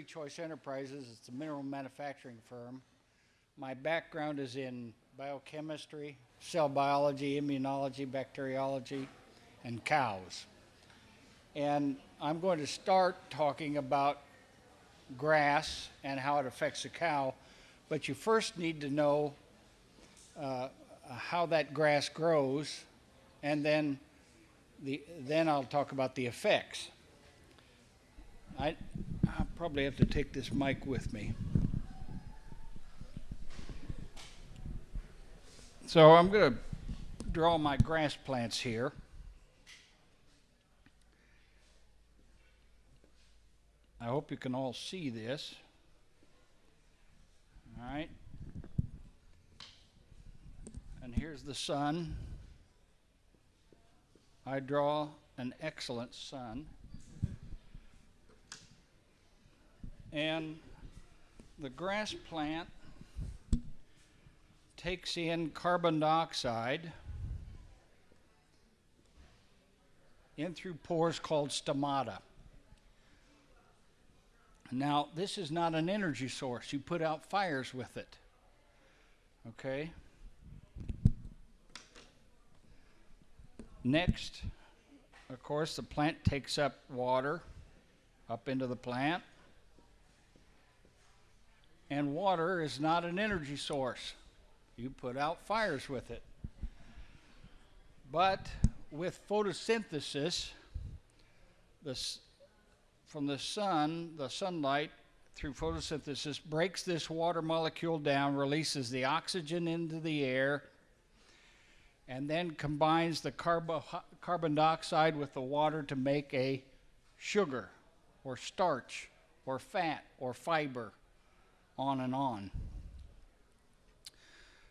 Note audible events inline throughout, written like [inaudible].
Free Choice Enterprises. It's a mineral manufacturing firm. My background is in biochemistry, cell biology, immunology, bacteriology, and cows. And I'm going to start talking about grass and how it affects the cow, but you first need to know uh, how that grass grows, and then the, then I'll talk about the effects. I, I probably have to take this mic with me. So I'm going to draw my grass plants here. I hope you can all see this. All right. And here's the sun. I draw an excellent sun. And the grass plant takes in carbon dioxide in through pores called stomata. Now, this is not an energy source. You put out fires with it. Okay? Next, of course, the plant takes up water up into the plant. And water is not an energy source. You put out fires with it. But with photosynthesis, the, from the sun, the sunlight through photosynthesis breaks this water molecule down, releases the oxygen into the air, and then combines the carbo carbon dioxide with the water to make a sugar or starch or fat or fiber, on and on.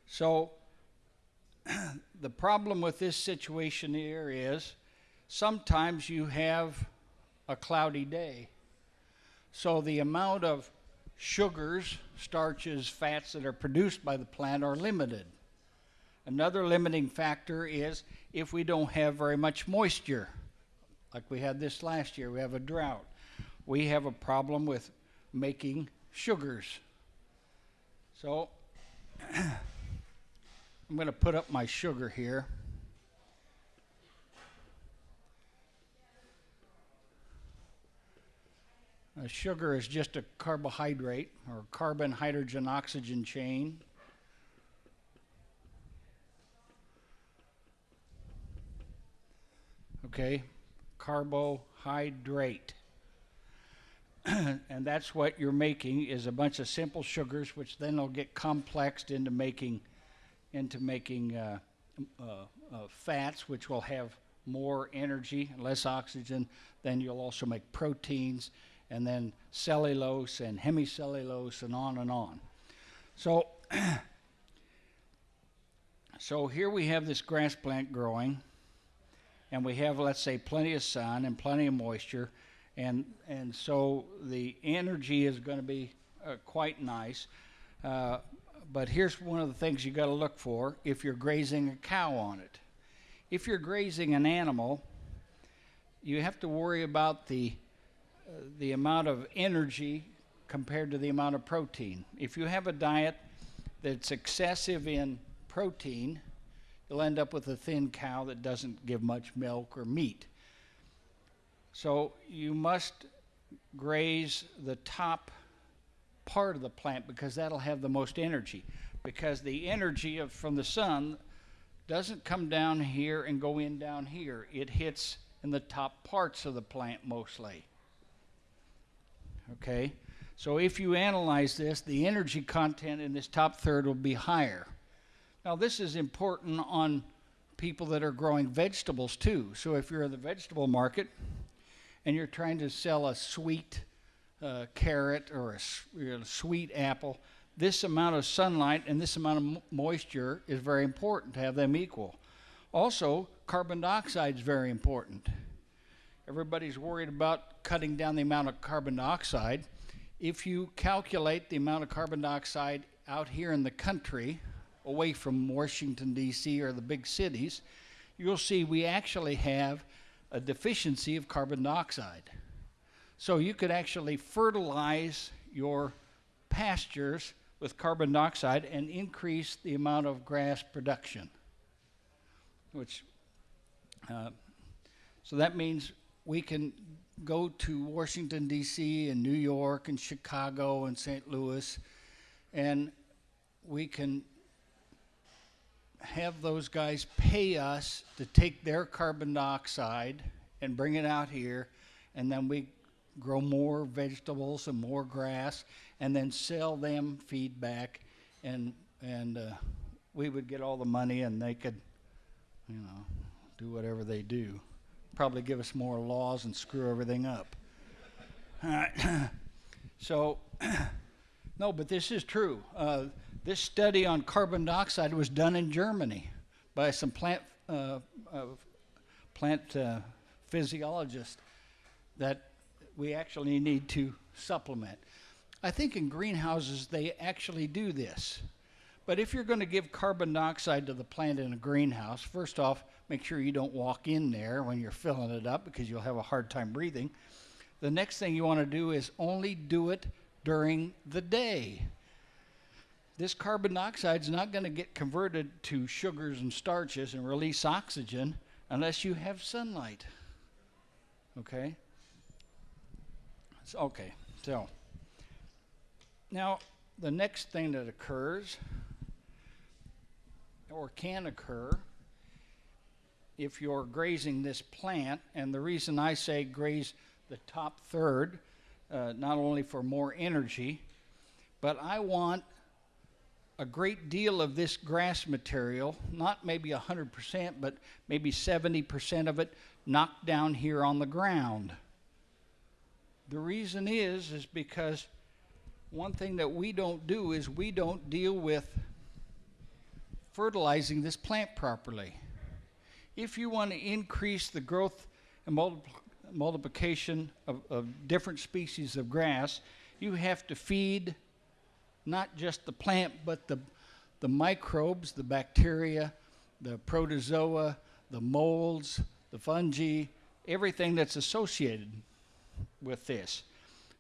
So [clears throat] the problem with this situation here is sometimes you have a cloudy day. So the amount of sugars, starches, fats that are produced by the plant are limited. Another limiting factor is if we don't have very much moisture, like we had this last year, we have a drought. We have a problem with making sugars. So [clears throat] I'm going to put up my sugar here. Uh, sugar is just a carbohydrate or carbon, hydrogen, oxygen chain. Okay, carbohydrate. [clears throat] and that's what you're making is a bunch of simple sugars, which then will get complexed into making into making uh, uh, uh, fats, which will have more energy, and less oxygen. Then you'll also make proteins, and then cellulose and hemicellulose and on and on. So, [clears throat] so here we have this grass plant growing, and we have, let's say, plenty of sun and plenty of moisture, and and so the energy is going to be uh, quite nice. Uh, but here's one of the things you got to look for if you're grazing a cow on it. If you're grazing an animal, you have to worry about the the amount of energy compared to the amount of protein. If you have a diet that's excessive in protein, you'll end up with a thin cow that doesn't give much milk or meat. So you must graze the top part of the plant because that'll have the most energy. Because the energy of, from the sun doesn't come down here and go in down here. It hits in the top parts of the plant mostly. Okay? So if you analyze this, the energy content in this top third will be higher. Now, this is important on people that are growing vegetables too. So if you're in the vegetable market and you're trying to sell a sweet uh, carrot or a you know, sweet apple, this amount of sunlight and this amount of moisture is very important to have them equal. Also, carbon dioxide is very important. Everybody's worried about cutting down the amount of carbon dioxide. If you calculate the amount of carbon dioxide out here in the country, away from Washington, D.C., or the big cities, you'll see we actually have a deficiency of carbon dioxide. So you could actually fertilize your pastures with carbon dioxide and increase the amount of grass production. Which, uh, so that means we can go to Washington, D.C., and New York, and Chicago, and St. Louis, and we can have those guys pay us to take their carbon dioxide and bring it out here, and then we grow more vegetables and more grass, and then sell them feedback, and and uh, we would get all the money, and they could, you know, do whatever they do. Probably give us more laws and screw everything up. All right. [clears throat] so, [clears throat] no, but this is true. Uh, this study on carbon dioxide was done in Germany by some plant uh, uh, plant uh, physiologists that we actually need to supplement. I think in greenhouses they actually do this. But if you're going to give carbon dioxide to the plant in a greenhouse, first off, make sure you don't walk in there when you're filling it up because you'll have a hard time breathing. The next thing you want to do is only do it during the day. This carbon dioxide is not going to get converted to sugars and starches and release oxygen unless you have sunlight. Okay? So, okay, so now the next thing that occurs or can occur if you're grazing this plant, and the reason I say graze the top third, uh, not only for more energy, but I want a great deal of this grass material, not maybe 100%, but maybe 70% of it knocked down here on the ground. The reason is is because one thing that we don't do is we don't deal with fertilizing this plant properly. If you want to increase the growth and multiplication of, of different species of grass, you have to feed not just the plant, but the, the microbes, the bacteria, the protozoa, the molds, the fungi, everything that's associated with this.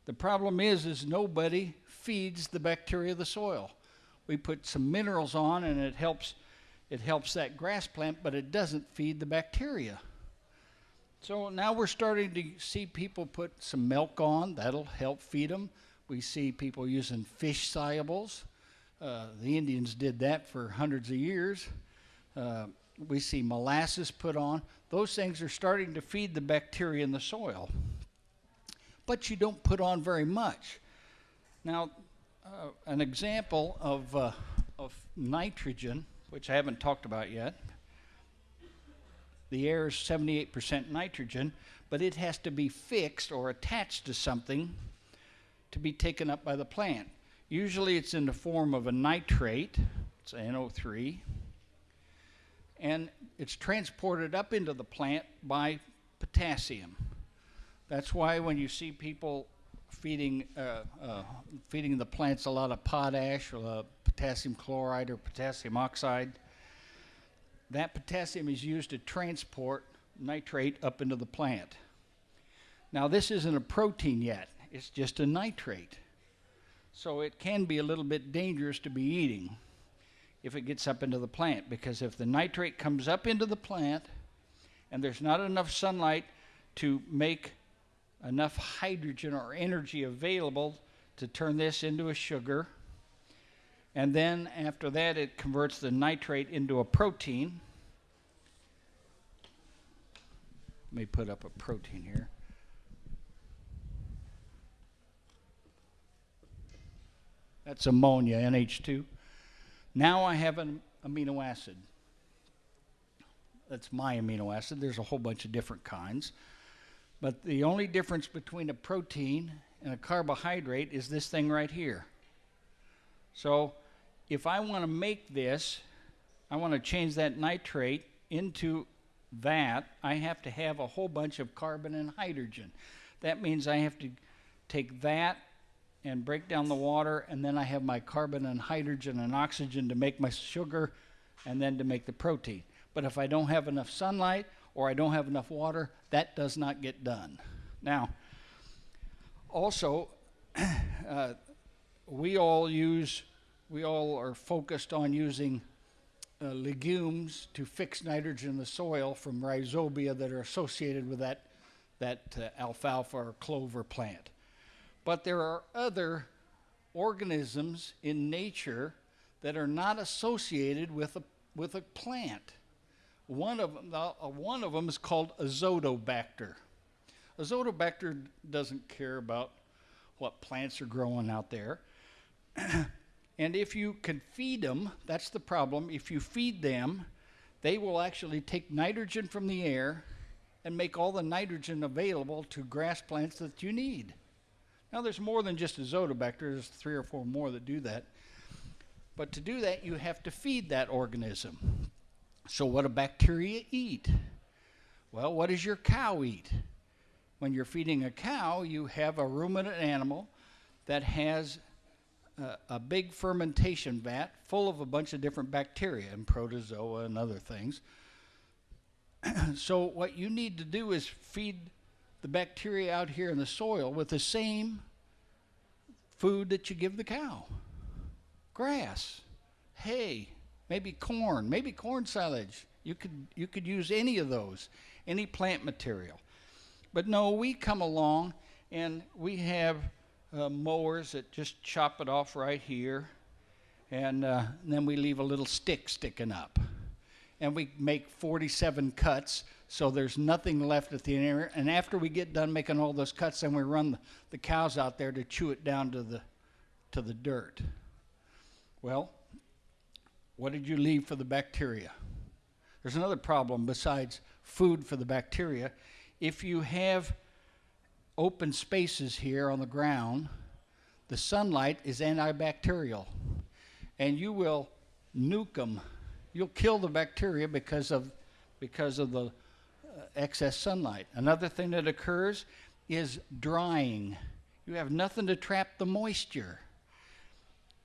The problem is, is nobody feeds the bacteria of the soil. We put some minerals on and it helps, it helps that grass plant, but it doesn't feed the bacteria. So now we're starting to see people put some milk on. That'll help feed them. We see people using fish solubles. Uh, the Indians did that for hundreds of years. Uh, we see molasses put on. Those things are starting to feed the bacteria in the soil. But you don't put on very much. Now, uh, an example of, uh, of nitrogen, which I haven't talked about yet, the air is 78% nitrogen, but it has to be fixed or attached to something to be taken up by the plant. Usually it's in the form of a nitrate, it's NO3, and it's transported up into the plant by potassium. That's why when you see people feeding uh, uh, feeding the plants a lot of potash or potassium chloride or potassium oxide, that potassium is used to transport nitrate up into the plant. Now this isn't a protein yet it's just a nitrate. So it can be a little bit dangerous to be eating if it gets up into the plant because if the nitrate comes up into the plant and there's not enough sunlight to make enough hydrogen or energy available to turn this into a sugar, and then after that it converts the nitrate into a protein. Let me put up a protein here. That's ammonia, NH2. Now I have an amino acid. That's my amino acid. There's a whole bunch of different kinds. But the only difference between a protein and a carbohydrate is this thing right here. So if I want to make this, I want to change that nitrate into that, I have to have a whole bunch of carbon and hydrogen. That means I have to take that and break down the water, and then I have my carbon and hydrogen and oxygen to make my sugar and then to make the protein. But if I don't have enough sunlight or I don't have enough water, that does not get done. Now, also, [clears throat] uh, we all use, we all are focused on using uh, legumes to fix nitrogen in the soil from rhizobia that are associated with that, that uh, alfalfa or clover plant. But there are other organisms in nature that are not associated with a, with a plant. One of them, uh, one of them is called azotobacter. Azotobacter doesn't care about what plants are growing out there. [clears throat] and if you can feed them, that's the problem. If you feed them, they will actually take nitrogen from the air and make all the nitrogen available to grass plants that you need. Now, there's more than just azotobacter, there's three or four more that do that. But to do that, you have to feed that organism. So, what do bacteria eat? Well, what does your cow eat? When you're feeding a cow, you have a ruminant animal that has a, a big fermentation vat full of a bunch of different bacteria and protozoa and other things. [clears throat] so, what you need to do is feed the bacteria out here in the soil with the same food that you give the cow grass, hay, maybe corn, maybe corn silage. You could, you could use any of those, any plant material. But no, we come along and we have uh, mowers that just chop it off right here, and, uh, and then we leave a little stick sticking up. And we make 47 cuts so there's nothing left at the end. And after we get done making all those cuts, then we run the, the cows out there to chew it down to the, to the dirt. Well, what did you leave for the bacteria? There's another problem besides food for the bacteria. If you have open spaces here on the ground, the sunlight is antibacterial, and you will nuke them. You'll kill the bacteria because of because of the uh, excess sunlight. Another thing that occurs is drying. You have nothing to trap the moisture.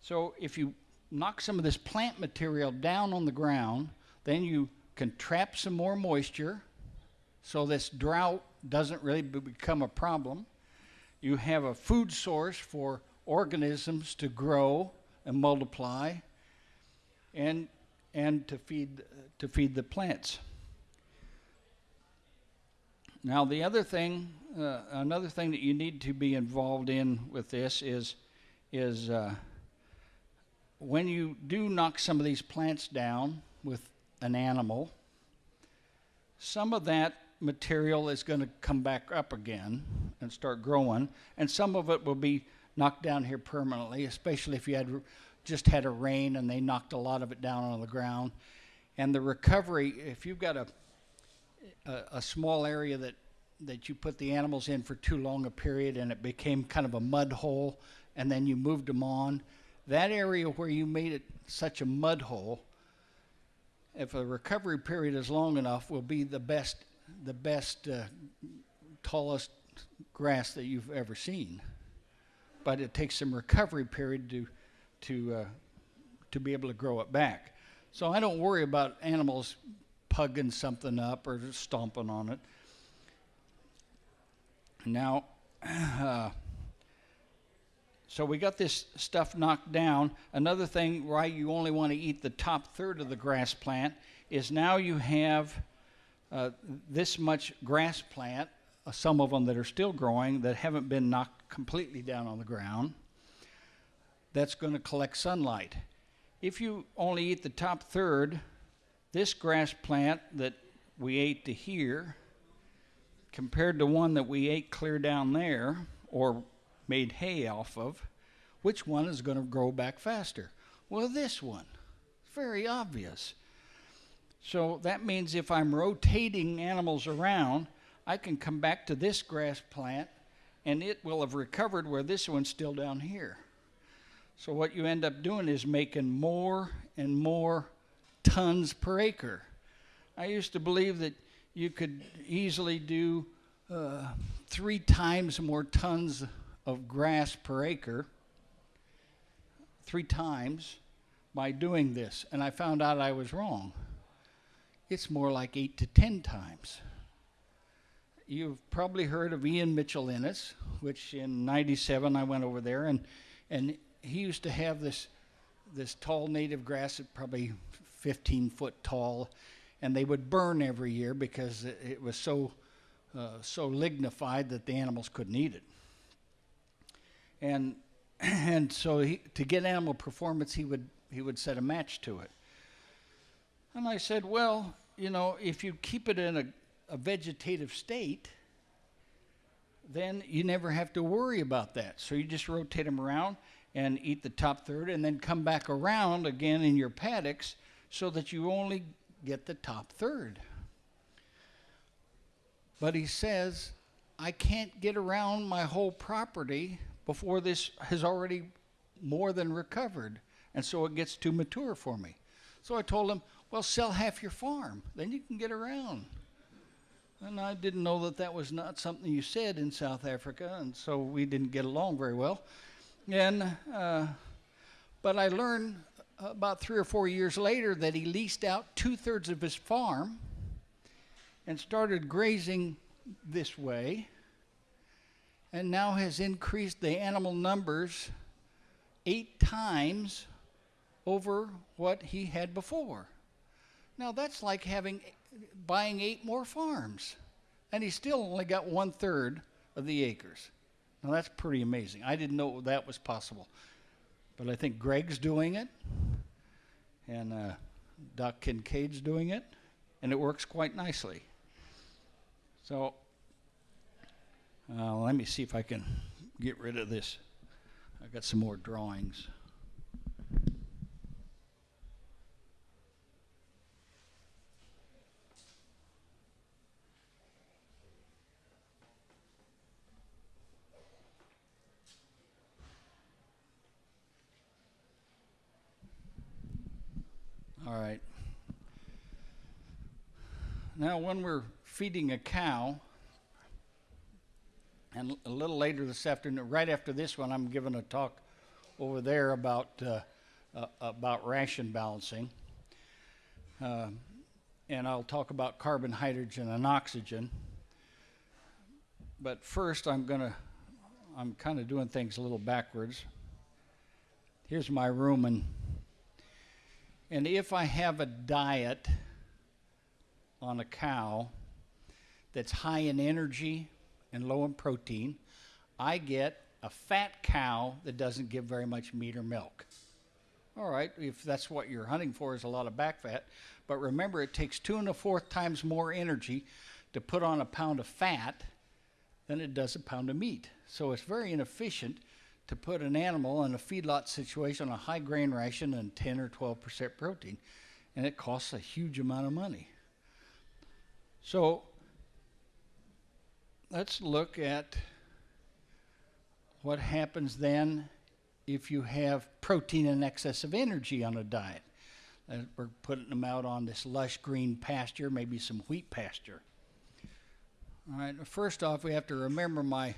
So if you knock some of this plant material down on the ground, then you can trap some more moisture so this drought doesn't really become a problem. You have a food source for organisms to grow and multiply and and to feed to feed the plants. Now, the other thing, uh, another thing that you need to be involved in with this is, is uh, when you do knock some of these plants down with an animal, some of that material is going to come back up again and start growing, and some of it will be knocked down here permanently, especially if you had just had a rain and they knocked a lot of it down on the ground. And the recovery, if you've got a a, a small area that that you put the animals in for too long a period and it became kind of a mud hole and then you moved them on that area where you made it such a mud hole if a recovery period is long enough will be the best the best uh, tallest grass that you've ever seen but it takes some recovery period to to uh, to be able to grow it back so i don't worry about animals pugging something up or stomping on it. Now, uh, so we got this stuff knocked down. Another thing why you only want to eat the top third of the grass plant is now you have uh, this much grass plant, uh, some of them that are still growing that haven't been knocked completely down on the ground, that's going to collect sunlight. If you only eat the top third, this grass plant that we ate to here, compared to one that we ate clear down there or made hay off of, which one is going to grow back faster? Well, this one. Very obvious. So that means if I'm rotating animals around, I can come back to this grass plant and it will have recovered where this one's still down here. So what you end up doing is making more and more tons per acre. I used to believe that you could easily do uh, three times more tons of grass per acre, three times, by doing this. And I found out I was wrong. It's more like eight to ten times. You've probably heard of Ian Mitchell Innes, which in '97 I went over there, and and he used to have this this tall native grass, probably 15 foot tall, and they would burn every year because it, it was so uh, so lignified that the animals couldn't eat it. And [clears throat] and so he, to get animal performance, he would he would set a match to it. And I said, well, you know, if you keep it in a, a vegetative state, then you never have to worry about that. So you just rotate them around and eat the top third, and then come back around again in your paddocks so that you only get the top third. But he says, I can't get around my whole property before this has already more than recovered, and so it gets too mature for me. So I told him, Well, sell half your farm, then you can get around. And I didn't know that that was not something you said in South Africa, and so we didn't get along very well. And uh, but I learned about three or four years later that he leased out two thirds of his farm and started grazing this way, and now has increased the animal numbers eight times over what he had before. Now that's like having buying eight more farms, and he still only got one third of the acres. Now that's pretty amazing. I didn't know that was possible, but I think Greg's doing it, and uh, Doc Kincaid's doing it, and it works quite nicely. So uh, let me see if I can get rid of this. I've got some more drawings. All right. Now, when we're feeding a cow, and a little later this afternoon, right after this one, I'm giving a talk over there about uh, uh, about ration balancing, uh, and I'll talk about carbon, hydrogen, and oxygen. But first, I'm gonna I'm kind of doing things a little backwards. Here's my rumen And if I have a diet on a cow that's high in energy and low in protein, I get a fat cow that doesn't give very much meat or milk. All right, if that's what you're hunting for is a lot of back fat, but remember it takes two and a fourth times more energy to put on a pound of fat than it does a pound of meat. So it's very inefficient to put an animal in a feedlot situation on a high grain ration and 10 or 12 percent protein, and it costs a huge amount of money. So let's look at what happens then if you have protein in excess of energy on a diet. Uh, we're putting them out on this lush green pasture, maybe some wheat pasture. All right, first off, we have to remember my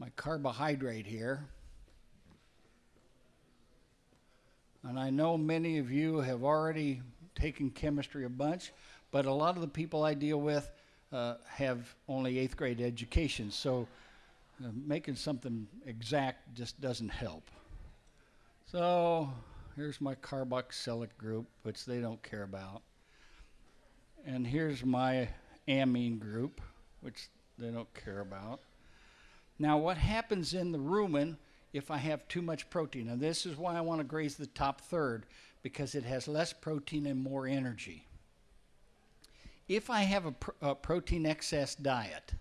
my carbohydrate here. And I know many of you have already taken chemistry a bunch, but a lot of the people I deal with uh, have only eighth grade education, so uh, making something exact just doesn't help. So here's my carboxylic group, which they don't care about. And here's my amine group, which they don't care about. Now, what happens in the rumen if I have too much protein? And this is why I want to graze the top third, because it has less protein and more energy. If I have a, pr- a protein excess diet,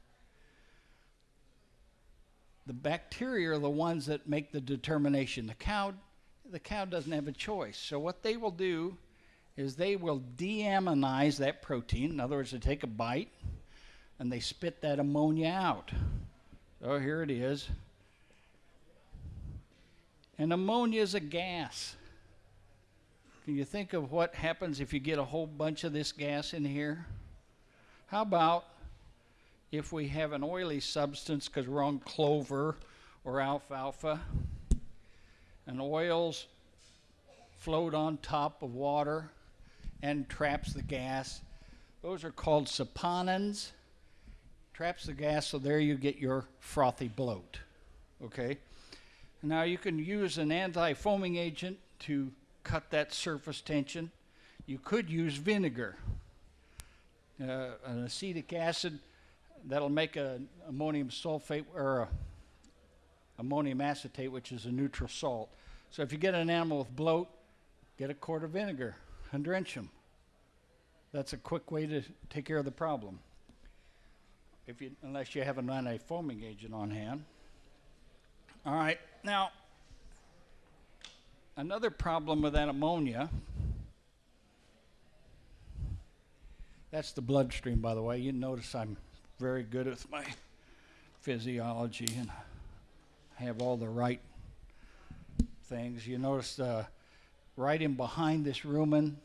the bacteria are the ones that make the determination. The cow, the cow doesn't have a choice. So what they will do is they will deammonize that protein. In other words, they take a bite and they spit that ammonia out. Oh, here it is. And ammonia is a gas. Can you think of what happens if you get a whole bunch of this gas in here? How about if we have an oily substance because we're on clover or alfalfa, and oils float on top of water and traps the gas? Those are called saponins traps the gas, so there you get your frothy bloat. Okay? Now you can use an anti foaming agent to cut that surface tension. You could use vinegar, uh, an acetic acid that'll make a ammonium sulfate or ammonium acetate, which is a neutral salt. So if you get an animal with bloat, get a quart of vinegar and drench them. That's a quick way to take care of the problem. If you, unless you have an anti-foaming agent on hand. All right, now another problem with that ammonia. That's the bloodstream, by the way. You notice I'm very good with my physiology and have all the right things. You notice uh, right in behind this rumen,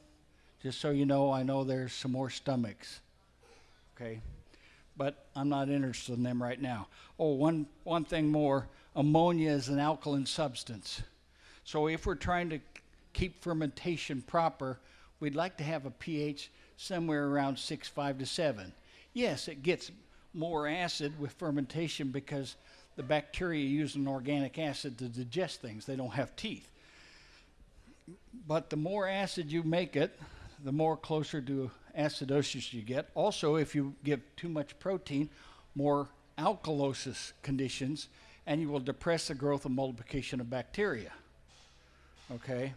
just so you know, I know there's some more stomachs. Okay? But I'm not interested in them right now. Oh, one, one thing more ammonia is an alkaline substance. So if we're trying to keep fermentation proper, we'd like to have a pH somewhere around 6.5 to 7. Yes, it gets more acid with fermentation because the bacteria use an organic acid to digest things. They don't have teeth. But the more acid you make it, the more closer to acidosis you get. Also, if you give too much protein, more alkalosis conditions, and you will depress the growth and multiplication of bacteria. Okay?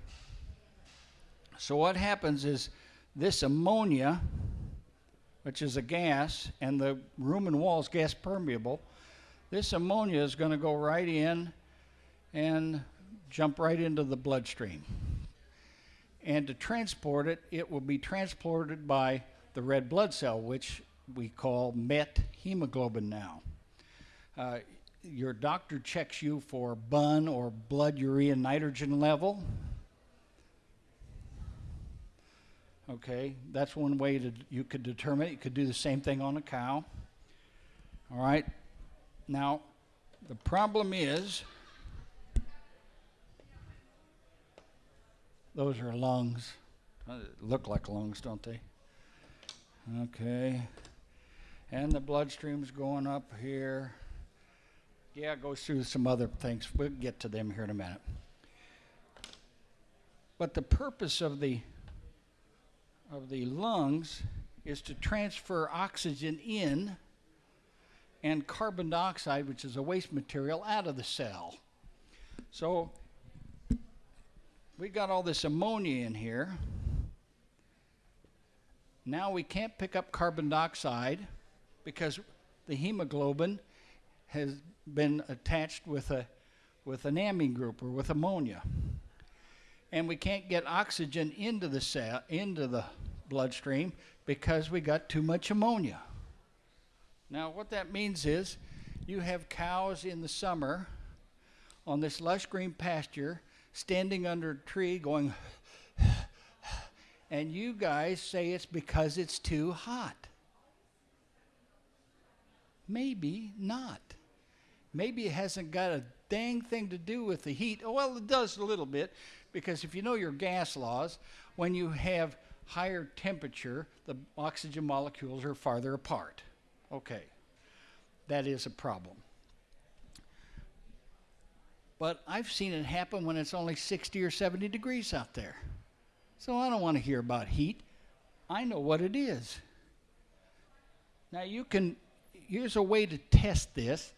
So, what happens is this ammonia, which is a gas, and the rumen wall is gas permeable, this ammonia is going to go right in and jump right into the bloodstream. And to transport it, it will be transported by the red blood cell, which we call met hemoglobin now. Uh, your doctor checks you for BUN or blood urea nitrogen level. Okay, that's one way that you could determine it. You could do the same thing on a cow. All right, now, the problem is those are lungs. Look like lungs, don't they? Okay. And the bloodstream's going up here. Yeah, it goes through some other things. We'll get to them here in a minute. But the purpose of the of the lungs is to transfer oxygen in and carbon dioxide, which is a waste material, out of the cell. So we got all this ammonia in here. Now we can't pick up carbon dioxide because the hemoglobin has been attached with a with an amine group or with ammonia. And we can't get oxygen into the cell into the bloodstream because we got too much ammonia. Now, what that means is you have cows in the summer on this lush green pasture standing under a tree going, and you guys say it's because it's too hot. Maybe not. Maybe it hasn't got a dang thing to do with the heat. Oh, well, it does a little bit because if you know your gas laws, when you have higher temperature, the oxygen molecules are farther apart. Okay, that is a problem. But I've seen it happen when it's only 60 or 70 degrees out there. So I don't want to hear about heat. I know what it is. Now you can, here's a way to test this.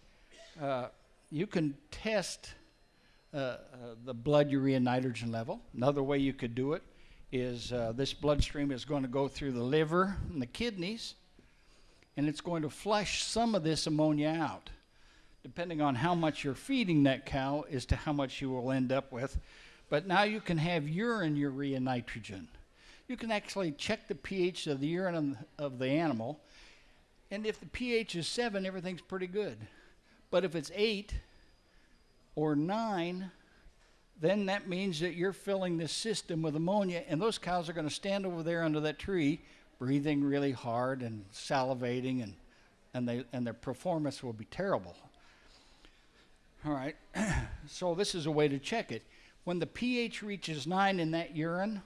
Uh, you can test uh, uh, the blood urea nitrogen level. Another way you could do it is uh, this bloodstream is going to go through the liver and the kidneys and it's going to flush some of this ammonia out. Depending on how much you're feeding that cow, as to how much you will end up with. But now you can have urine urea nitrogen. You can actually check the pH of the urine of the animal, and if the pH is 7, everything's pretty good. But if it's 8 or 9, then that means that you're filling this system with ammonia, and those cows are going to stand over there under that tree breathing really hard and salivating, and, and, they, and their performance will be terrible. All right, [clears throat] so this is a way to check it. When the pH reaches 9 in that urine,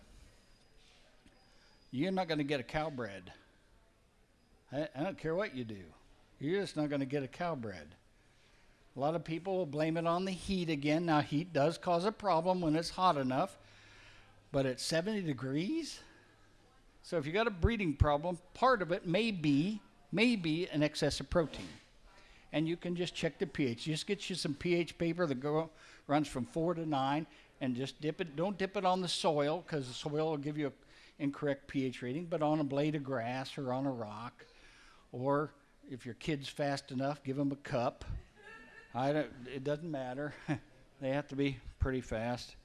you're not going to get a cow bred. I, I don't care what you do. You're just not going to get a cow bred. A lot of people will blame it on the heat again. Now, heat does cause a problem when it's hot enough, but at 70 degrees? So if you got a breeding problem, part of it may be, may be an excess of protein. And you can just check the pH. Just get you some pH paper that go, runs from four to nine, and just dip it. Don't dip it on the soil because the soil will give you an incorrect pH reading, but on a blade of grass or on a rock, or if your kid's fast enough, give them a cup I don't, it doesn't matter. [laughs] they have to be pretty fast.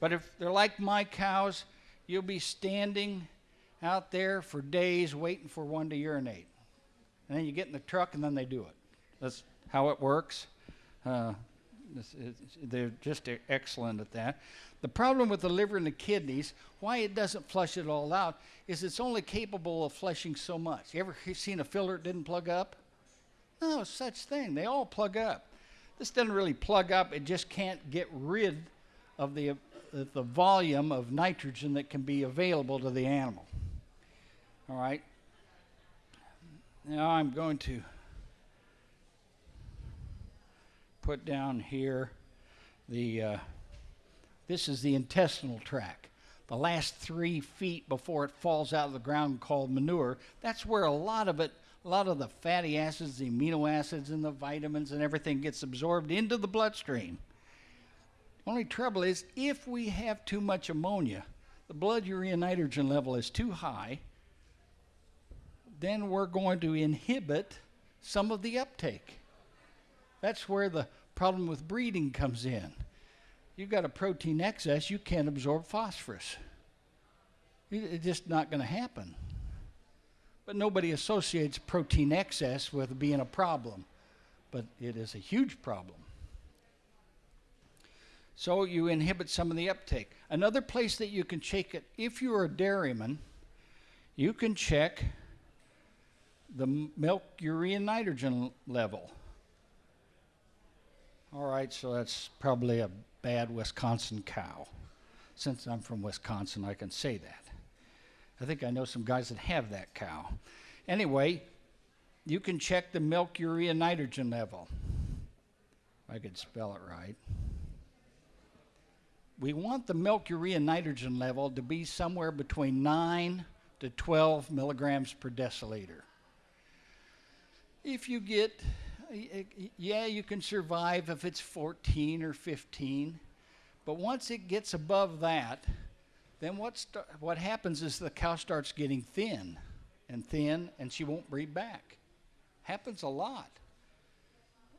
But if they're like my cows, you'll be standing out there for days waiting for one to urinate. And then you get in the truck and then they do it. That's how it works. Uh, they're just excellent at that. The problem with the liver and the kidneys, why it doesn't flush it all out, is it's only capable of flushing so much. You ever seen a filter that didn't plug up? No such thing. They all plug up. This doesn't really plug up. It just can't get rid of the, the volume of nitrogen that can be available to the animal. All right. Now I'm going to put down here the, uh, this is the intestinal tract. The last three feet before it falls out of the ground called manure, that's where a lot of it a lot of the fatty acids, the amino acids, and the vitamins and everything gets absorbed into the bloodstream. Only trouble is if we have too much ammonia, the blood urea nitrogen level is too high, then we're going to inhibit some of the uptake. That's where the problem with breeding comes in. You've got a protein excess, you can't absorb phosphorus. It's just not going to happen. But nobody associates protein excess with being a problem. But it is a huge problem. So you inhibit some of the uptake. Another place that you can check it, if you're a dairyman, you can check the milk urea nitrogen level. All right, so that's probably a bad Wisconsin cow. Since I'm from Wisconsin, I can say that. I think I know some guys that have that cow. Anyway, you can check the milk urea nitrogen level. I could spell it right. We want the milk urea nitrogen level to be somewhere between 9 to 12 milligrams per deciliter. If you get, yeah, you can survive if it's 14 or 15, but once it gets above that, then what, what happens is the cow starts getting thin and thin, and she won't breed back. Happens a lot.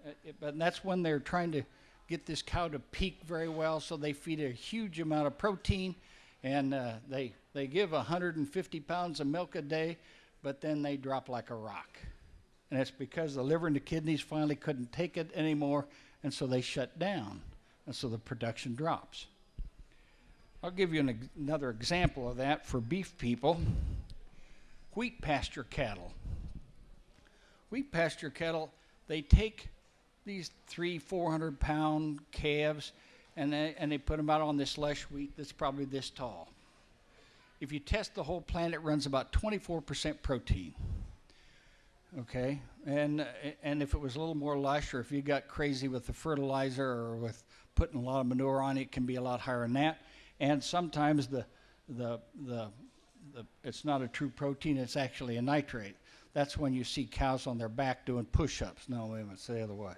Uh, it, but that's when they're trying to get this cow to peak very well, so they feed a huge amount of protein, and uh, they they give 150 pounds of milk a day, but then they drop like a rock, and it's because the liver and the kidneys finally couldn't take it anymore, and so they shut down, and so the production drops. I'll give you an, another example of that for beef people. Wheat pasture cattle. Wheat pasture cattle, they take these three, four hundred pound calves and they, and they put them out on this lush wheat that's probably this tall. If you test the whole plant, it runs about 24% protein. Okay, and and if it was a little more lush, or if you got crazy with the fertilizer or with putting a lot of manure on it, can be a lot higher than that and sometimes the, the, the, the, it's not a true protein, it's actually a nitrate. That's when you see cows on their back doing push ups. No, wait a minute, it's the other way.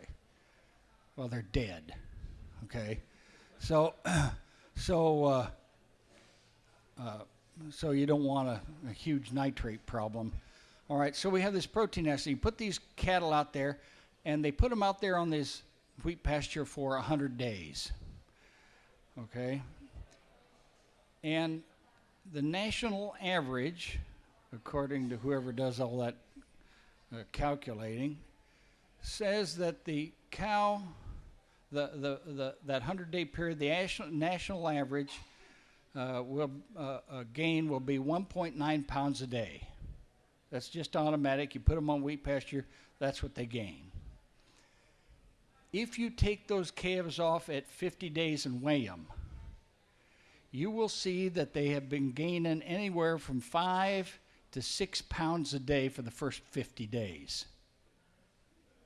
Well, they're dead. Okay? So, [clears throat] so, uh, uh, so you don't want a, a, huge nitrate problem. All right, so we have this protein acid. You put these cattle out there, and they put them out there on this wheat pasture for 100 days. Okay? And the national average, according to whoever does all that uh, calculating, says that the cow, the, the, the, that 100 day period, the national, national average uh, will, uh, uh gain will be 1.9 pounds a day. That's just automatic. You put them on wheat pasture, that's what they gain. If you take those calves off at 50 days and weigh them, you will see that they have been gaining anywhere from five to six pounds a day for the first 50 days.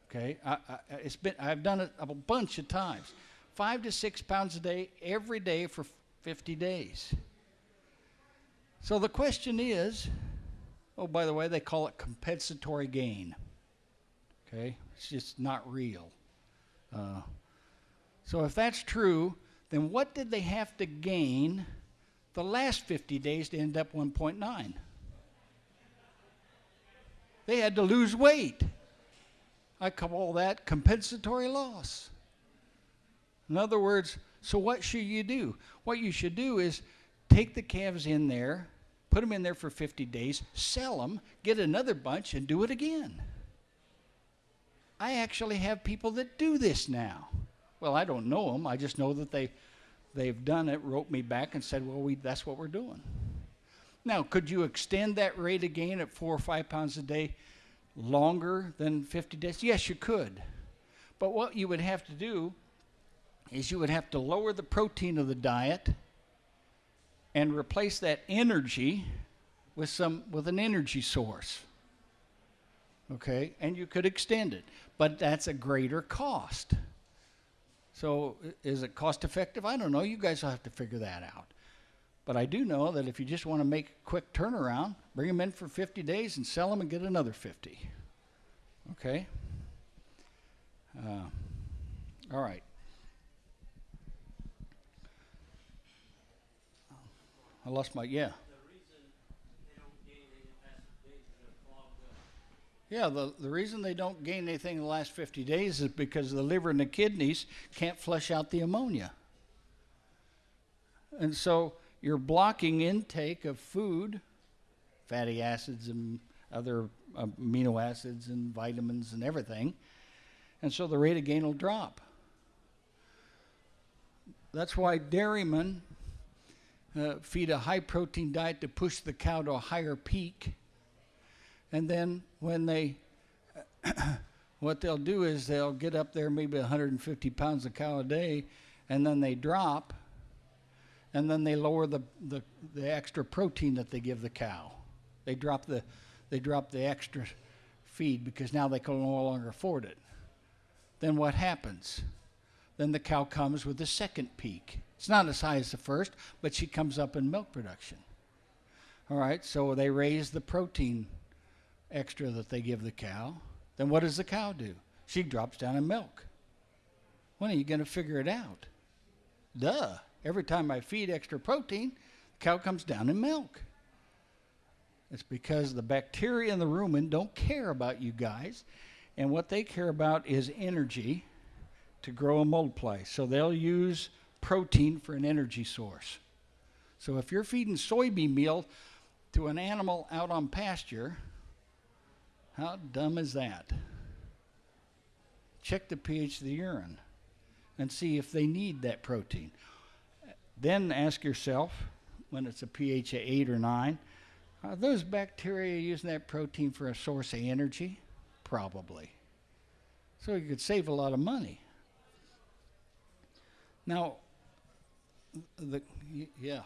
Okay, I, I, it's been I've done it a bunch of times, five to six pounds a day every day for 50 days. So the question is, oh by the way, they call it compensatory gain. Okay, it's just not real. Uh, so if that's true, then what did they have to gain the last 50 days to end up 1.9? They had to lose weight. I call that compensatory loss. In other words, so what should you do? What you should do is take the calves in there, put them in there for 50 days, sell them, get another bunch, and do it again. I actually have people that do this now. Well, I don't know them. I just know that they, they've done it, wrote me back, and said, well, we, that's what we're doing. Now, could you extend that rate of gain at four or five pounds a day longer than 50 days? Yes, you could. But what you would have to do is you would have to lower the protein of the diet and replace that energy with some with an energy source. Okay? And you could extend it, but that's a greater cost. So is it cost effective? I don't know. You guys will have to figure that out. But I do know that if you just want to make a quick turnaround, bring them in for 50 days and sell them and get another 50. Okay? Uh, all right. I lost my, yeah. Yeah, the, the reason they don't gain anything in the last 50 days is because the liver and the kidneys can't flush out the ammonia. And so you're blocking intake of food, fatty acids and other amino acids and vitamins and everything. And so the rate of gain will drop. That's why dairymen uh, feed a high protein diet to push the cow to a higher peak and then when they, [coughs] what they'll do is they'll get up there maybe 150 pounds of cow a day, and then they drop, and then they lower the, the, the extra protein that they give the cow. They drop the, they drop the extra feed because now they can no longer afford it. Then what happens? Then the cow comes with the second peak. It's not as high as the first, but she comes up in milk production. All right, so they raise the protein extra that they give the cow, then what does the cow do? She drops down in milk. When are you going to figure it out? Duh. Every time I feed extra protein, the cow comes down in milk. It's because the bacteria in the rumen don't care about you guys, and what they care about is energy to grow and multiply. So they'll use protein for an energy source. So if you're feeding soybean meal to an animal out on pasture, how dumb is that? Check the pH of the urine and see if they need that protein. Then ask yourself, when it's a pH of 8 or 9, are those bacteria using that protein for a source of energy? Probably. So you could save a lot of money. Now, the yeah.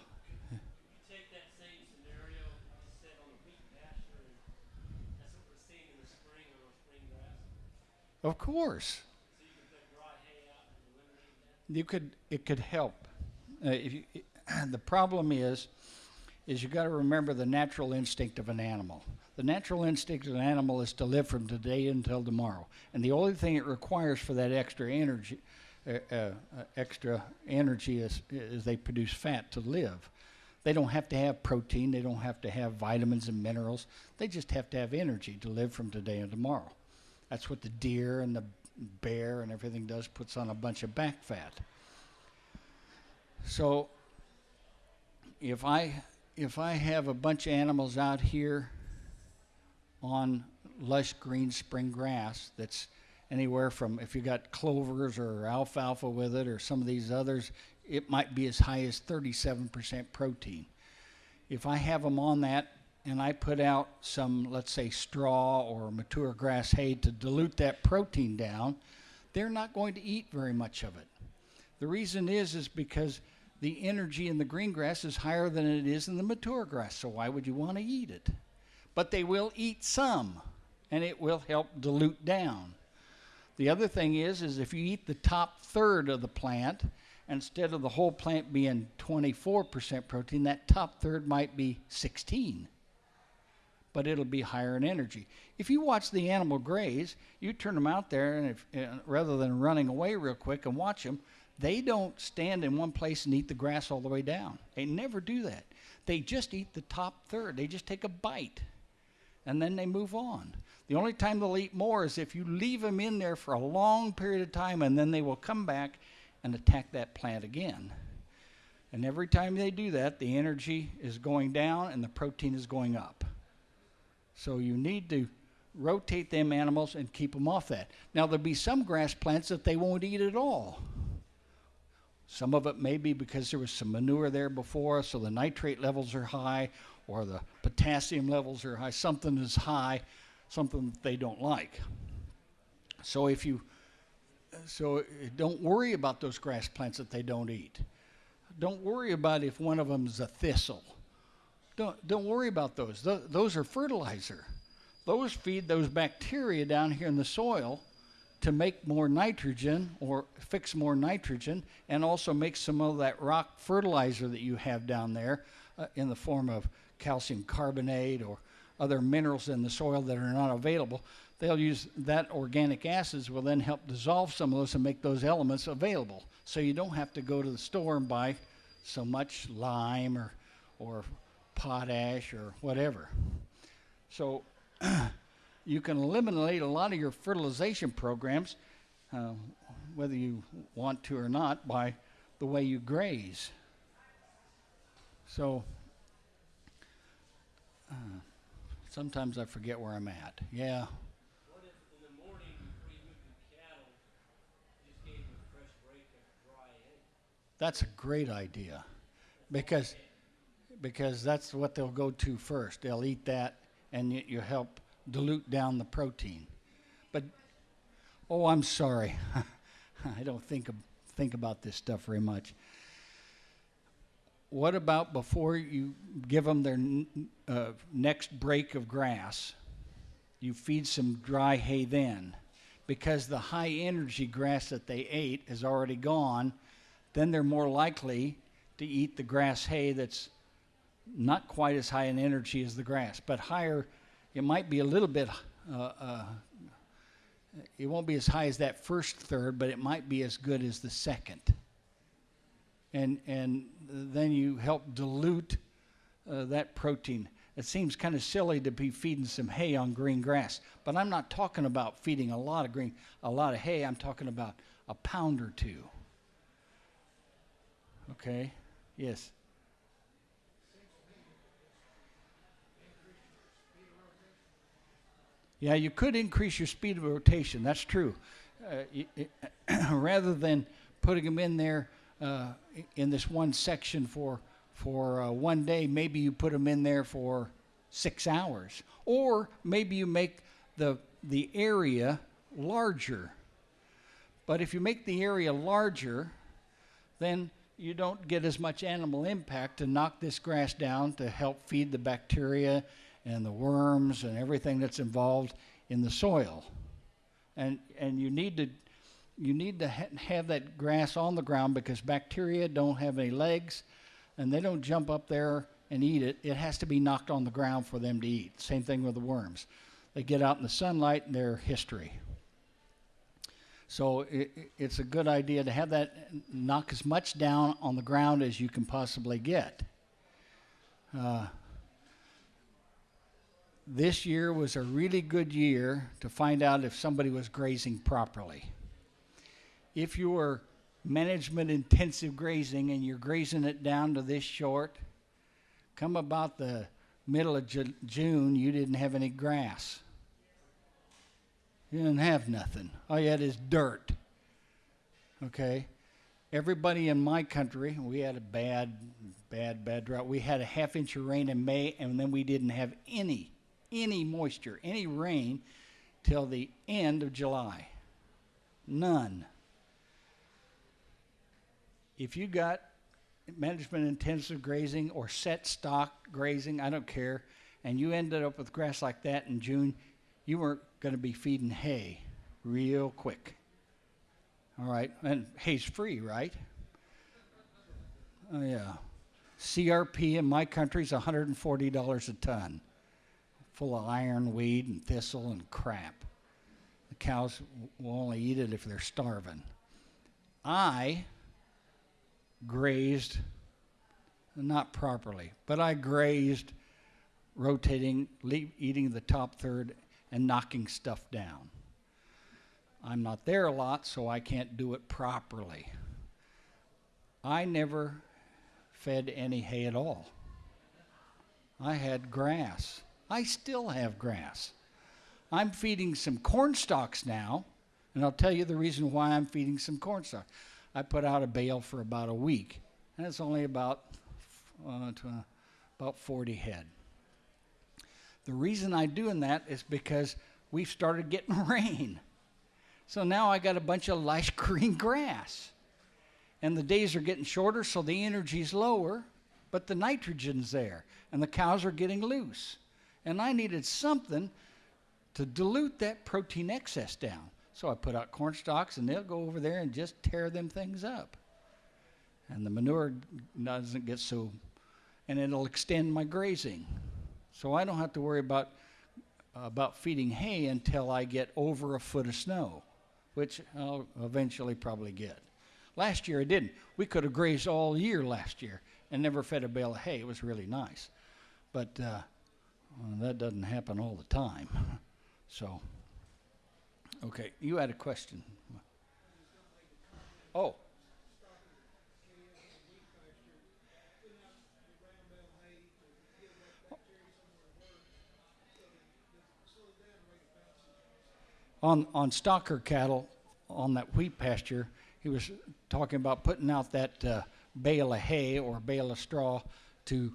Of course. you could it could help. Uh, if you, [clears throat] the problem is, is you got to remember the natural instinct of an animal. The natural instinct of an animal is to live from today until tomorrow, and the only thing it requires for that extra energy, Uh, extra energy as, is they produce fat to live. They don't have to have protein. They don't have to have vitamins and minerals. They just have to have energy to live from today and tomorrow. That's what the deer and the bear and everything does, puts on a bunch of back fat. So if I if I have a bunch of animals out here on lush green spring grass that's anywhere from if you got clovers or alfalfa with it or some of these others, it might be as high as 37% protein. If I have them on that and I put out some, let's say, straw or mature grass hay to dilute that protein down, they're not going to eat very much of it. The reason is is because the energy in the green grass is higher than it is in the mature grass. So why would you want to eat it? But they will eat some, and it will help dilute down. The other thing is, is if you eat the top third of the plant, instead of the whole plant being 24% protein, that top third might be 16 but it'll be higher in energy. If you watch the animal graze, you turn them out there, and if, rather than running away real quick and watch them, they don't stand in one place and eat the grass all the way down. They never do that. They just eat the top third. They just take a bite, and then they move on. The only time they'll eat more is if you leave them in there for a long period of time, and then they will come back and attack that plant again. And every time they do that, the energy is going down and the protein is going up. So you need to rotate them animals and keep them off that. Now there'll be some grass plants that they won't eat at all. Some of it may be because there was some manure there before, so the nitrate levels are high, or the potassium levels are high. Something is high, something that they don't like. So if you, so don't worry about those grass plants that they don't eat. Don't worry about if one of them is a thistle don't, don't worry about those. Th- those are fertilizer. Those feed those bacteria down here in the soil to make more nitrogen or fix more nitrogen and also make some of that rock fertilizer that you have down there uh, in the form of calcium carbonate or other minerals in the soil that are not available. They'll use that organic acids will then help dissolve some of those and make those elements available. So you don't have to go to the store and buy so much lime or, or potash or whatever. So [clears throat] you can eliminate a lot of your fertilization programs, uh, whether you want to or not, by the way you graze. So uh, sometimes I forget where I'm at. Yeah. That's a great idea because because that's what they'll go to first. They'll eat that, and you, you help dilute down the protein. But oh, I'm sorry, [laughs] I don't think think about this stuff very much. What about before you give them their uh, next break of grass? You feed some dry hay then, because the high energy grass that they ate is already gone. Then they're more likely to eat the grass hay that's not quite as high in energy as the grass, but higher. It might be a little bit. Uh, uh, it won't be as high as that first third, but it might be as good as the second. And and then you help dilute uh, that protein. It seems kind of silly to be feeding some hay on green grass, but I'm not talking about feeding a lot of green, a lot of hay. I'm talking about a pound or two. Okay. Yes. Yeah, you could increase your speed of rotation. That's true. Uh, it, [clears throat] rather than putting them in there uh, in this one section for for uh, one day, maybe you put them in there for six hours, or maybe you make the the area larger. But if you make the area larger, then you don't get as much animal impact to knock this grass down to help feed the bacteria and the worms and everything that's involved in the soil. And, and you need to, you need to ha- have that grass on the ground because bacteria don't have any legs and they don't jump up there and eat it. It has to be knocked on the ground for them to eat. Same thing with the worms. They get out in the sunlight and they're history. So it, it's a good idea to have that knock as much down on the ground as you can possibly get. Uh, this year was a really good year to find out if somebody was grazing properly. If you were management intensive grazing and you're grazing it down to this short, come about the middle of Ju- June, you didn't have any grass. You didn't have nothing. All you had is dirt. Okay? Everybody in my country, we had a bad, bad, bad drought. We had a half inch of rain in May, and then we didn't have any any moisture, any rain, till the end of July. None. If you got management intensive grazing or set stock grazing, I don't care, and you ended up with grass like that in June, you weren't going to be feeding hay. real quick. All right, and hay's free, right? Oh, yeah. CRP in my country is $140 a ton, full of ironweed and thistle and crap. The cows will only eat it if they're starving. I grazed, not properly, but I grazed, rotating, eating the top third, and knocking stuff down. I'm not there a lot, so I can't do it properly. I never fed any hay at all. I had grass. I still have grass. I'm feeding some corn stalks now, and I'll tell you the reason why I'm feeding some corn stalks. I put out a bale for about a week, and it's only about uh, about 40 head. The reason I'm doing that is because we've started getting [laughs] rain. So now I got a bunch of lush [laughs] green grass. And the days are getting shorter, so the energy's lower, but the nitrogen's there, and the cows are getting loose. And I needed something to dilute that protein excess down. So I put out corn stalks, and they'll go over there and just tear them things up. And the manure doesn't get so, and it'll extend my grazing. So I don't have to worry about, about feeding hay until I get over a foot of snow which I'll eventually probably get. Last year I didn't. We could have grazed all year last year and never fed a bale of hay. It was really nice. But uh, well, that doesn't happen all the time. [laughs] so, okay, you had a question. Oh. on, on stocker cattle on that wheat pasture, he was talking about putting out that uh, bale of hay or bale of straw to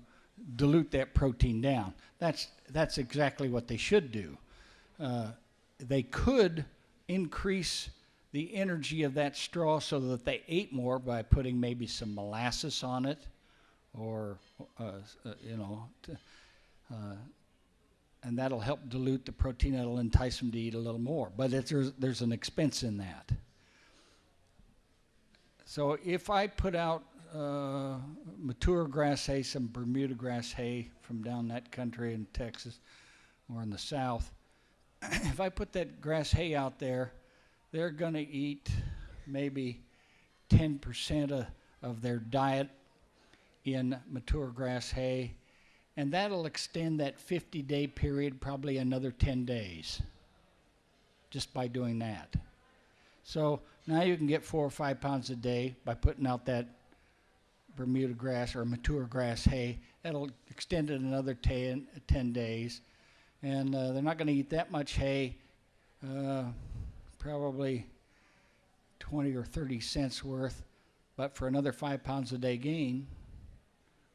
dilute that protein down. That's, that's exactly what they should do. Uh, they could increase the energy of that straw so that they ate more by putting maybe some molasses on it or, uh, uh you know, uh, and that'll help dilute the protein. That'll entice them to eat a little more. But there's, there's an expense in that. So if I put out uh, mature grass hay, some Bermuda grass hay from down that country in Texas or in the South, [clears throat] if I put that grass hay out there, they're going to eat maybe 10% of, of their diet in mature grass hay and that'll extend that 50 day period probably another 10 days just by doing that. So now you can get four or five pounds a day by putting out that Bermuda grass or mature grass hay. That'll extend it another 10, 10 days. And uh, they're not going to eat that much hay, uh, probably 20 or 30 cents worth, but for another five pounds a day gain,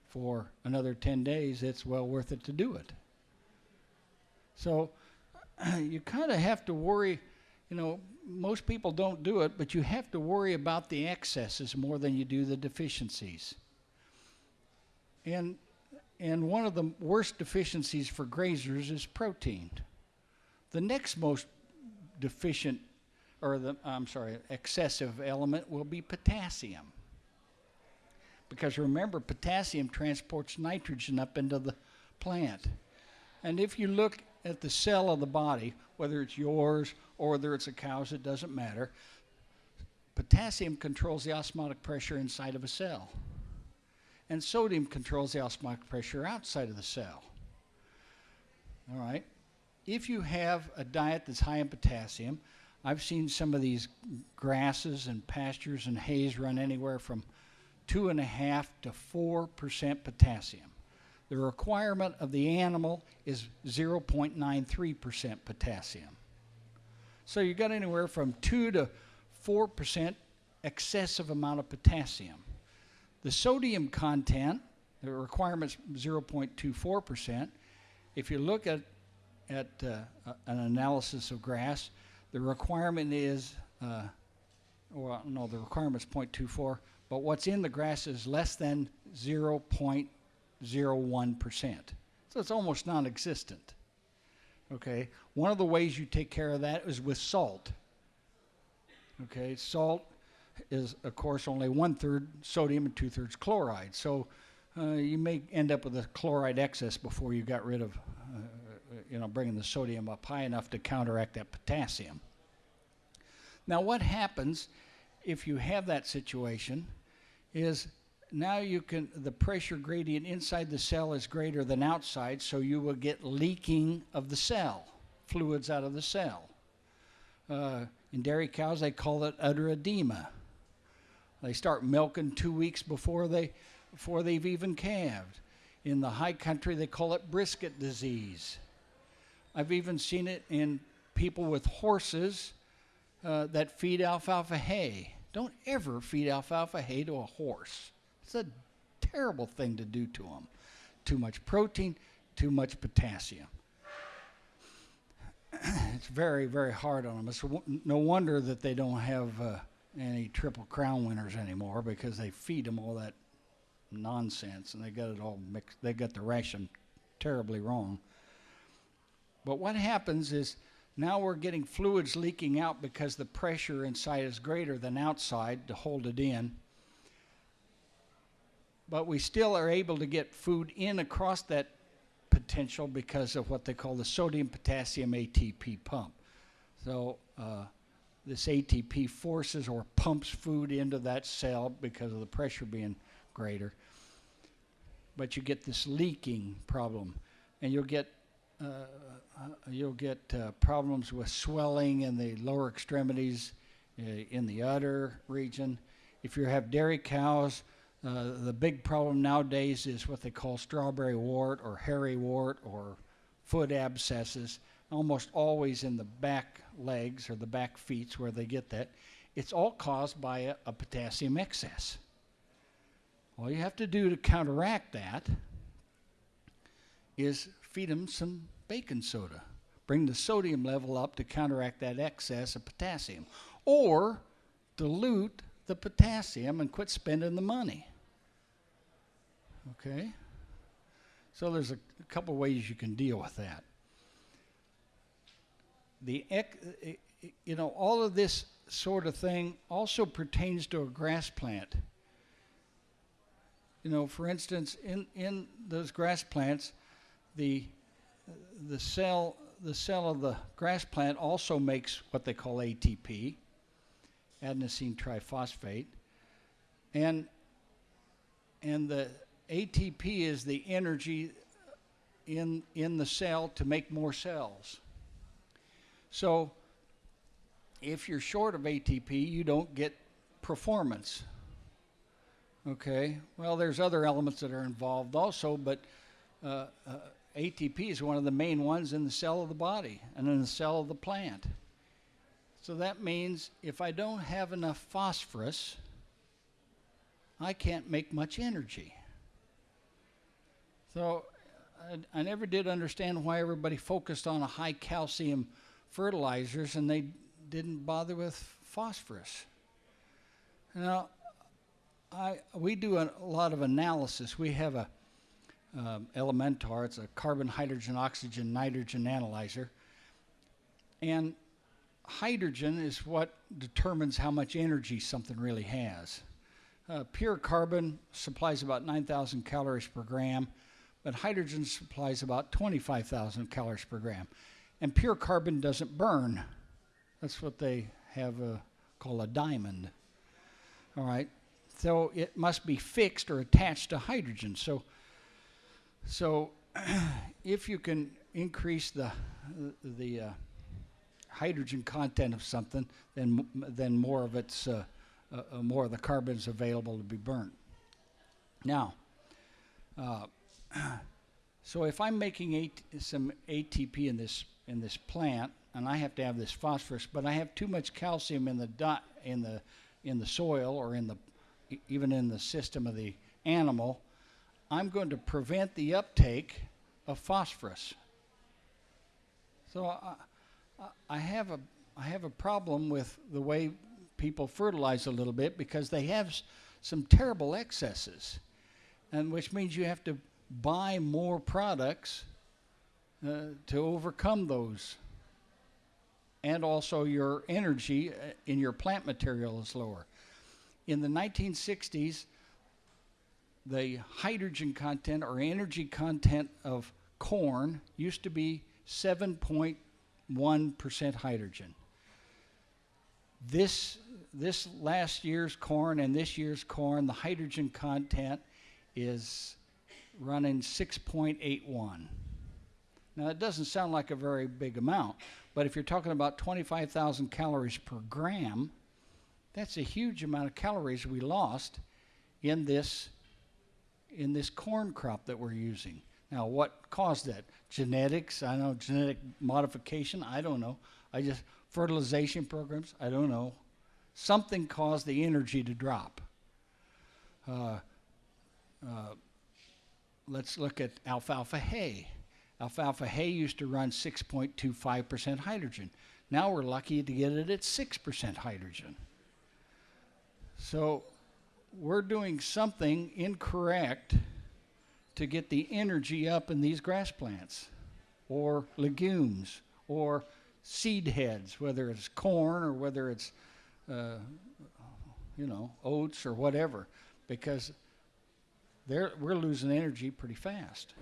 for another 10 days, it's well worth it to do it. So [clears throat] you kind of have to worry, you know, most people don't do it, but you have to worry about the excesses more than you do the deficiencies. And and one of the worst deficiencies for grazers is protein. The next most deficient or the I'm sorry, excessive element will be potassium. Because remember, potassium transports nitrogen up into the plant. And if you look at the cell of the body, whether it's yours or whether it's a cow's, it doesn't matter. Potassium controls the osmotic pressure inside of a cell. And sodium controls the osmotic pressure outside of the cell. All right? If you have a diet that's high in potassium, I've seen some of these grasses and pastures and hays run anywhere from two and a half to four percent potassium. The requirement of the animal is 0.93 percent potassium. So you've got anywhere from two to four percent excessive amount of potassium. The sodium content, the requirement's 0.24 percent. If you look at at uh, an analysis of grass, the requirement is, uh, well, no, the requirement is 0.24 but what's in the grass is less than 0.01%. So it's almost non existent. Okay? One of the ways you take care of that is with salt. Okay, salt is, of course, only one third sodium and two thirds chloride. So uh, you may end up with a chloride excess before you got rid of, uh, you know, bringing the sodium up high enough to counteract that potassium. Now, what happens if you have that situation is now you can, the pressure gradient inside the cell is greater than outside, so you will get leaking of the cell, fluids out of the cell. Uh, in dairy cows, they call it udder edema. They start milking two weeks before they before they've even calved. In the high country, they call it brisket disease. I've even seen it in people with horses uh, that feed alfalfa hay. Don't ever feed alfalfa hay to a horse. It's a terrible thing to do to them. Too much protein, too much potassium. [clears throat] it's very, very hard on them. It's no wonder that they don't have uh, any Triple Crown winners anymore because they feed them all that nonsense and they got it all mixed. They got the ration terribly wrong. But what happens is now we're getting fluids leaking out because the pressure inside is greater than outside to hold it in. But we still are able to get food in across that potential because of what they call the sodium potassium ATP pump. So uh, this ATP forces or pumps food into that cell because of the pressure being greater. But you get this leaking problem, and you'll get uh, uh, you'll get uh, problems with swelling in the lower extremities, uh, in the udder region. If you have dairy cows, uh, the big problem nowadays is what they call strawberry wart or hairy wart or foot abscesses, almost always in the back legs or the back feet where they get that. It's all caused by a, a potassium excess. All you have to do to counteract that is feed them some baking soda. Bring the sodium level up to counteract that excess of potassium. Or dilute the potassium and quit spending the money. Okay? So there's a, a couple ways you can deal with that. The eh, eh, you know all of this sort of thing also pertains to a grass plant. You know, for instance, in in those grass plants, the the cell the cell of the grass plant also makes what they call ATP, adenosine triphosphate, and and the ATP is the energy in, in the cell to make more cells. So if you're short of ATP, you don't get performance. Okay, well, there's other elements that are involved also, but uh, uh, ATP is one of the main ones in the cell of the body and in the cell of the plant. So that means if I don't have enough phosphorus, I can't make much energy. So I, I, never did understand why everybody focused on a high calcium fertilizers and they didn't bother with phosphorus. Now, I, we do a, lot of analysis. We have a um, Elementar, it's a carbon, hydrogen, oxygen, nitrogen analyzer. And hydrogen is what determines how much energy something really has. Uh, pure carbon supplies about 9,000 calories per gram but hydrogen supplies about 25,000 calories per gram. And pure carbon doesn't burn. That's what they have uh, called a diamond. All right. So it must be fixed or attached to hydrogen. So, so [clears throat] if you can increase the the uh, hydrogen content of something, then then more of its uh, uh, uh more of the carbon is available to be burnt. Now, uh, [clears throat] so if I'm making AT, some ATP in this in this plant, and I have to have this phosphorus, but I have too much calcium in the dot in the in the soil or in the even in the system of the animal, I'm going to prevent the uptake of phosphorus. So I, I have a I have a problem with the way people fertilize a little bit because they have some terrible excesses, and which means you have to buy more products uh, to overcome those and also your energy uh, in your plant material is lower. In the 1960s, the hydrogen content or energy content of corn used to be 7.1% hydrogen. This, this last year's corn and this year's corn, the hydrogen content is running 6.81. Now, it doesn't sound like a very big amount, but if you're talking about 25,000 calories per gram, that's a huge amount of calories we lost in this in this corn crop that we're using. Now, what caused that? Genetics? I know genetic modification. I don't know. I just fertilization programs. I don't know. Something caused the energy to drop. Uh, uh, let's look at alfalfa hay. Alfalfa hay used to run 6.25% hydrogen. Now we're lucky to get it at 6% hydrogen. So we're doing something incorrect to get the energy up in these grass plants or legumes or seed heads, whether it's corn or whether it's, uh, you know, oats or whatever, because we're losing energy pretty fast.